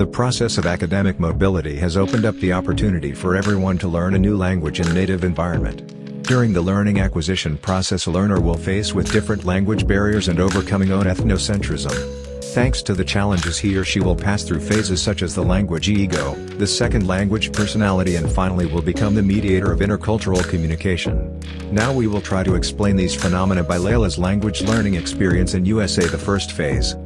The process of academic mobility has opened up the opportunity for everyone to learn a new language in native environment. During the learning acquisition process a learner will face with different language barriers and overcoming own ethnocentrism. Thanks to the challenges he or she will pass through phases such as the language ego, the second language personality and finally will become the mediator of intercultural communication. Now we will try to explain these phenomena by Layla's language learning experience in USA the first phase.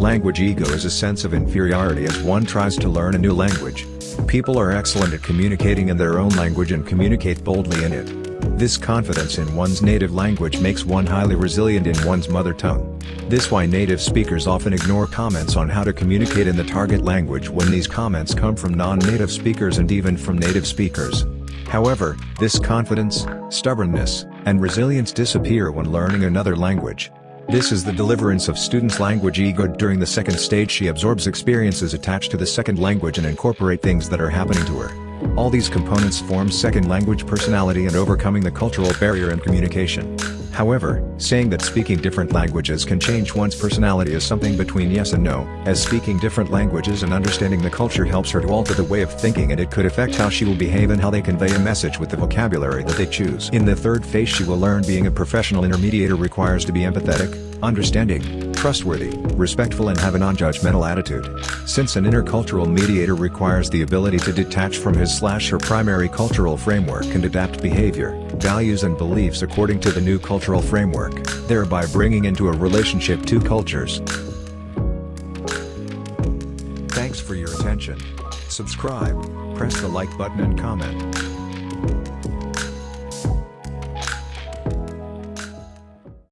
Language ego is a sense of inferiority as one tries to learn a new language. People are excellent at communicating in their own language and communicate boldly in it. This confidence in one's native language makes one highly resilient in one's mother tongue. This why native speakers often ignore comments on how to communicate in the target language when these comments come from non-native speakers and even from native speakers. However, this confidence, stubbornness, and resilience disappear when learning another language. This is the deliverance of students' language ego during the second stage she absorbs experiences attached to the second language and incorporate things that are happening to her. All these components form second language personality and overcoming the cultural barrier in communication. However, saying that speaking different languages can change one's personality is something between yes and no, as speaking different languages and understanding the culture helps her to alter the way of thinking and it could affect how she will behave and how they convey a message with the vocabulary that they choose. In the third phase she will learn being a professional intermediator requires to be empathetic, understanding, trustworthy, respectful and have a non-judgmental attitude. Since an intercultural mediator requires the ability to detach from his slash her primary cultural framework and adapt behavior, values and beliefs according to the new cultural framework, thereby bringing into a relationship two cultures. Thanks for your attention. Subscribe, press the like button and comment.